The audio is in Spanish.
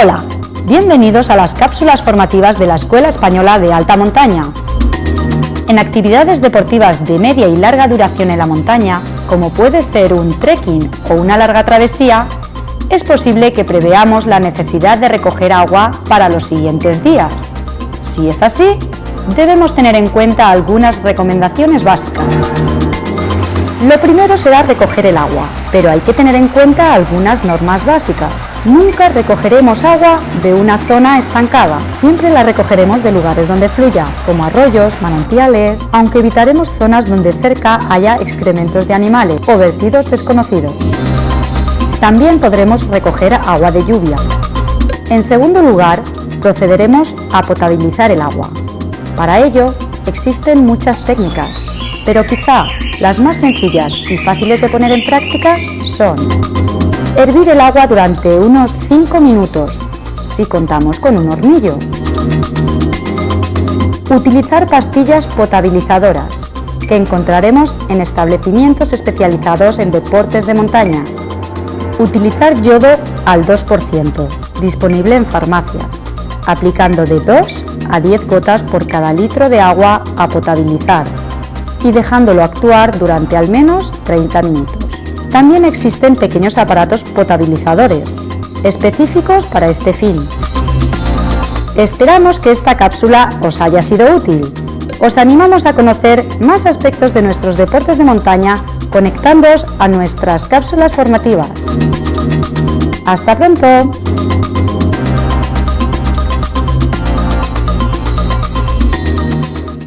Hola, bienvenidos a las cápsulas formativas de la Escuela Española de Alta Montaña. En actividades deportivas de media y larga duración en la montaña, como puede ser un trekking o una larga travesía, es posible que preveamos la necesidad de recoger agua para los siguientes días. Si es así, debemos tener en cuenta algunas recomendaciones básicas. Lo primero será recoger el agua, pero hay que tener en cuenta algunas normas básicas. Nunca recogeremos agua de una zona estancada, siempre la recogeremos de lugares donde fluya, como arroyos, manantiales, aunque evitaremos zonas donde cerca haya excrementos de animales o vertidos desconocidos. También podremos recoger agua de lluvia. En segundo lugar, procederemos a potabilizar el agua. Para ello, existen muchas técnicas, pero quizá las más sencillas y fáciles de poner en práctica son hervir el agua durante unos 5 minutos, si contamos con un hornillo. Utilizar pastillas potabilizadoras, que encontraremos en establecimientos especializados en deportes de montaña. Utilizar yodo al 2%, disponible en farmacias, aplicando de 2 a 10 gotas por cada litro de agua a potabilizar y dejándolo actuar durante al menos 30 minutos. También existen pequeños aparatos potabilizadores, específicos para este fin. Esperamos que esta cápsula os haya sido útil. Os animamos a conocer más aspectos de nuestros deportes de montaña conectándoos a nuestras cápsulas formativas. ¡Hasta pronto!